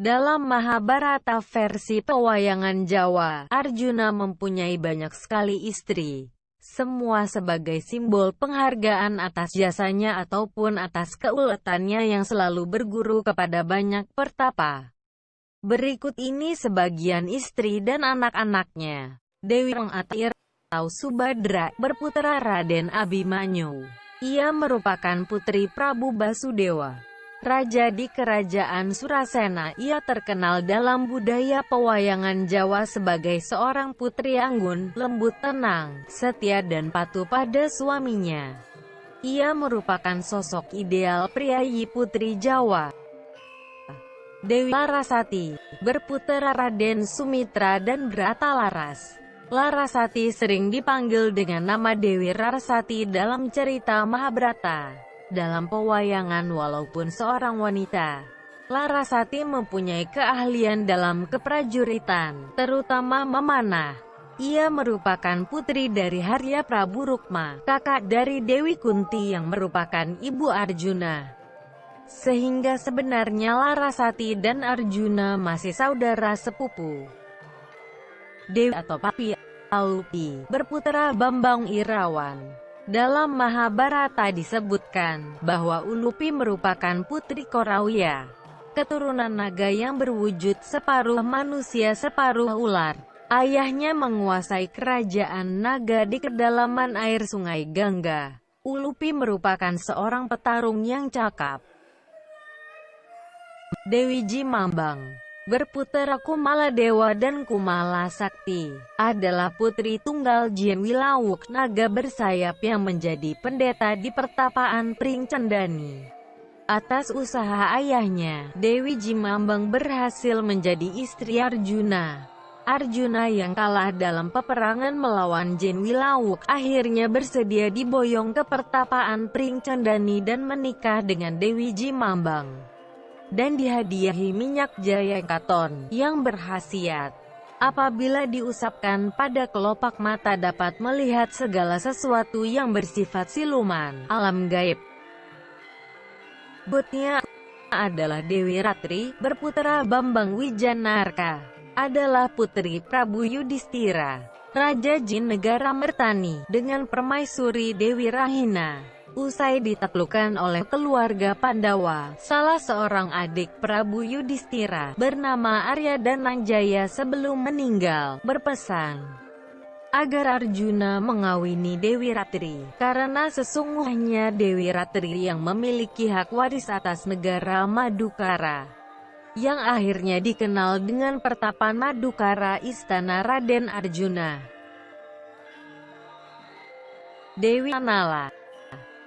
Dalam Mahabharata versi pewayangan Jawa, Arjuna mempunyai banyak sekali istri. Semua sebagai simbol penghargaan atas jasanya ataupun atas keuletannya yang selalu berguru kepada banyak pertapa. Berikut ini sebagian istri dan anak-anaknya. Dewi Rengatir atau Subadra berputra Raden Abimanyu. Ia merupakan putri Prabu Basudewa. Raja di Kerajaan Surasena, ia terkenal dalam budaya pewayangan Jawa sebagai seorang putri anggun, lembut tenang, setia dan patuh pada suaminya. Ia merupakan sosok ideal priayi putri Jawa. Dewi Larasati, berputera Raden Sumitra dan Brata Laras. Larasati sering dipanggil dengan nama Dewi Larasati dalam cerita Mahabharata. Dalam pewayangan walaupun seorang wanita, Larasati mempunyai keahlian dalam keprajuritan, terutama memanah. Ia merupakan putri dari Harya Prabu Rukma, kakak dari Dewi Kunti yang merupakan ibu Arjuna. Sehingga sebenarnya Larasati dan Arjuna masih saudara sepupu. Dewi atau Papi Alupi, berputra Bambang Irawan. Dalam Mahabharata disebutkan bahwa Ulupi merupakan putri Korawya, keturunan naga yang berwujud separuh manusia separuh ular. Ayahnya menguasai kerajaan naga di kedalaman air sungai Gangga. Ulupi merupakan seorang petarung yang cakap. Dewi Jimambang berputra Kumala Dewa dan Kumala Sakti, adalah putri tunggal Jien Wilawuk naga bersayap yang menjadi pendeta di pertapaan Pring Cendani. Atas usaha ayahnya, Dewi Jimambang berhasil menjadi istri Arjuna. Arjuna yang kalah dalam peperangan melawan Jin Wilawuk akhirnya bersedia diboyong ke pertapaan Pring Cendani dan menikah dengan Dewi Jimambang dan dihadiahi minyak jaya katon yang berhasiat. Apabila diusapkan pada kelopak mata dapat melihat segala sesuatu yang bersifat siluman, alam gaib. Butnya adalah Dewi Ratri, berputra Bambang Wijanarka, adalah putri Prabu Yudhistira, Raja Jin Negara Mertani, dengan permaisuri Dewi Rahina. Usai ditaklukkan oleh keluarga Pandawa, salah seorang adik Prabu Yudhistira, bernama Arya Dananjaya sebelum meninggal, berpesan agar Arjuna mengawini Dewi Ratri, karena sesungguhnya Dewi Ratri yang memiliki hak waris atas negara Madukara yang akhirnya dikenal dengan pertapan Madukara Istana Raden Arjuna. Dewi Anala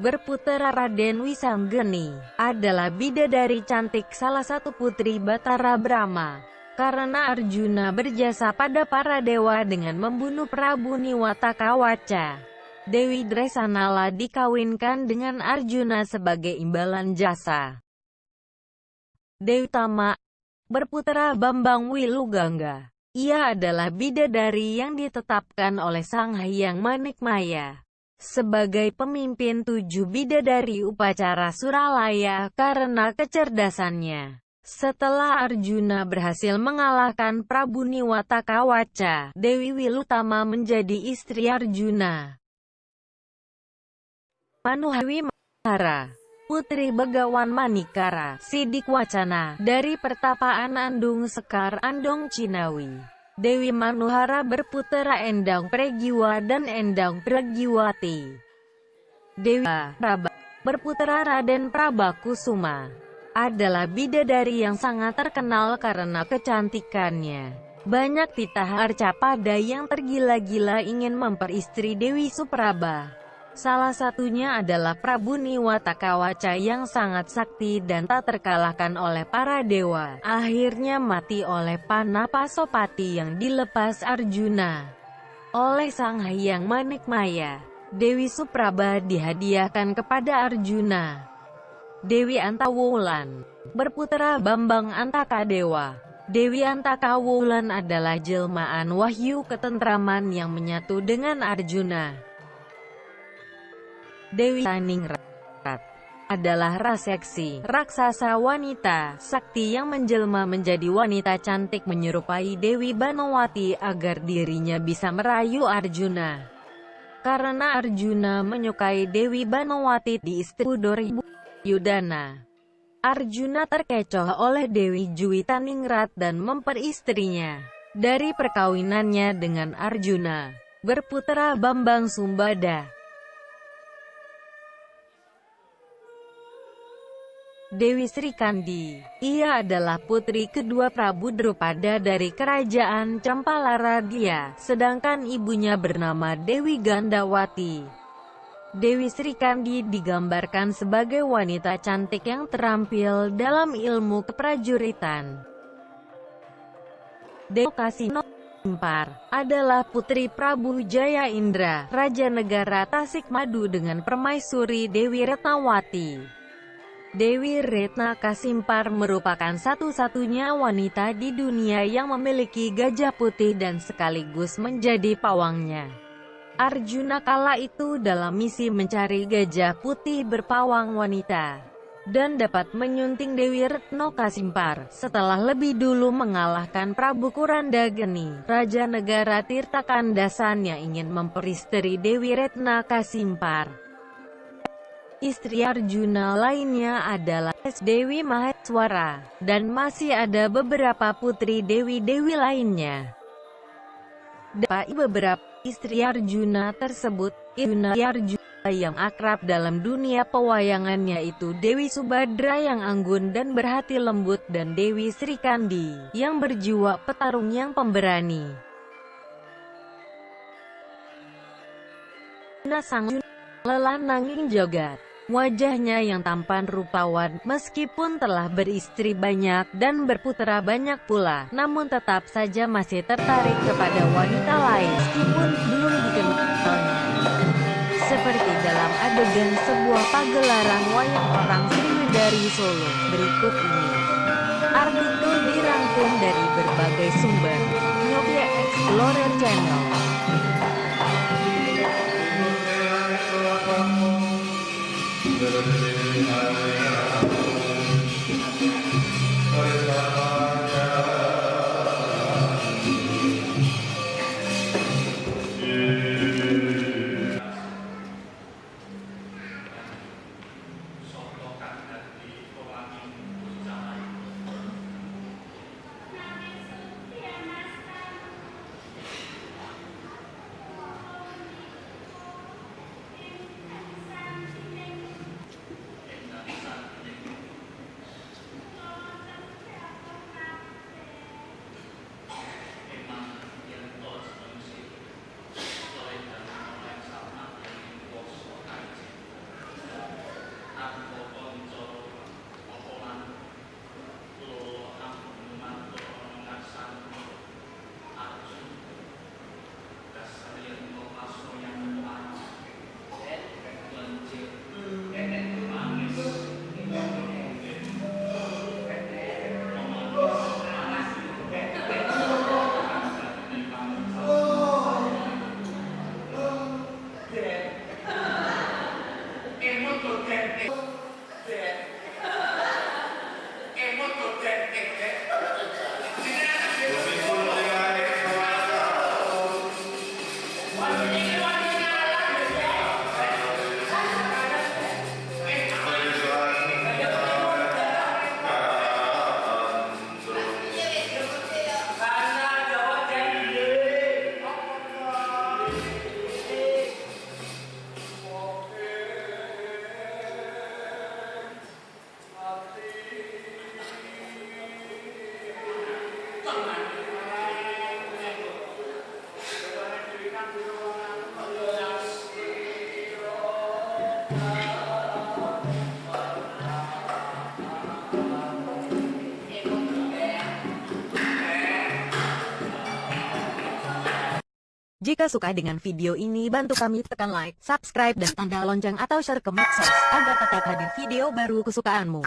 berputera Raden Wisanggeni, adalah bidadari cantik salah satu putri Batara Brahma. Karena Arjuna berjasa pada para dewa dengan membunuh Prabu Niwata Kawaca. Dewi Dresanala dikawinkan dengan Arjuna sebagai imbalan jasa. Dewi Tama berputera Bambang Wilugangga. Ia adalah bidadari yang ditetapkan oleh Sang Hyang Manikmaya sebagai pemimpin tujuh bidadari upacara Suralaya karena kecerdasannya. Setelah Arjuna berhasil mengalahkan Prabu Niwata Kawaca, Dewi Wilutama menjadi istri Arjuna. Manuhawi Mahara Putri Begawan Manikara, Sidik Wacana, dari pertapaan Andung Sekar Andong Cinawi. Dewi Manuhara berputera Endang Pregiwa dan Endang Pregiwati. Dewi Praba berputera Raden Prabakusuma adalah bidadari yang sangat terkenal karena kecantikannya. Banyak titah Arcapada yang tergila-gila ingin memperistri Dewi Supraba. Salah satunya adalah Prabu Niwata Kawaca yang sangat sakti dan tak terkalahkan oleh para dewa. Akhirnya mati oleh Panapasopati yang dilepas Arjuna. Oleh Sang Hyang Manikmaya, Dewi Supraba dihadiahkan kepada Arjuna. Dewi Antawulan, berputra Bambang Antakadewa. Dewi Antakawulan adalah jelmaan wahyu ketentraman yang menyatu dengan Arjuna. Dewi Taningrat adalah raseksi, raksasa wanita, sakti yang menjelma menjadi wanita cantik menyerupai Dewi Banowati agar dirinya bisa merayu Arjuna. Karena Arjuna menyukai Dewi Banowati di istri Yudana. Arjuna terkecoh oleh Dewi Juwitaningrat dan memperistrinya. Dari perkawinannya dengan Arjuna, berputra Bambang Sumbada. Dewi Sri Kandi. Ia adalah putri kedua Prabu Drupada dari kerajaan Campalaradya, sedangkan ibunya bernama Dewi Gandawati. Dewi Sri Kandi digambarkan sebagai wanita cantik yang terampil dalam ilmu keprajuritan. Dewi Kasino Impar adalah putri Prabu Jaya Indra, Raja Negara Tasikmadu dengan permaisuri Dewi Retnawati. Dewi Retna Kasimpar merupakan satu-satunya wanita di dunia yang memiliki gajah putih dan sekaligus menjadi pawangnya. Arjuna kala itu dalam misi mencari gajah putih berpawang wanita dan dapat menyunting Dewi Retno Kasimpar setelah lebih dulu mengalahkan Prabu Kurandageni, Raja Negara Tirtakandasan yang ingin memperistri Dewi Retna Kasimpar. Istri Arjuna lainnya adalah Dewi Maheswara, dan masih ada beberapa putri Dewi-Dewi lainnya. Dari beberapa istri Arjuna tersebut, Arjuna Arjuna yang akrab dalam dunia pewayangannya itu Dewi Subadra yang anggun dan berhati lembut dan Dewi Sri Kandi yang berjiwa petarung yang pemberani. Nasang lelananging jogat Wajahnya yang tampan rupawan, meskipun telah beristri banyak dan berputra banyak pula, namun tetap saja masih tertarik kepada wanita lain, meskipun belum dikenalnya. Seperti dalam adegan sebuah pagelaran wayang orang dari Solo, berikut ini. Artikel dirangkum dari berbagai sumber. Nyobia Explorer Channel Jika suka dengan video ini bantu kami tekan like, subscribe dan tanda lonceng atau share ke medsos agar tetap hadir video baru kesukaanmu.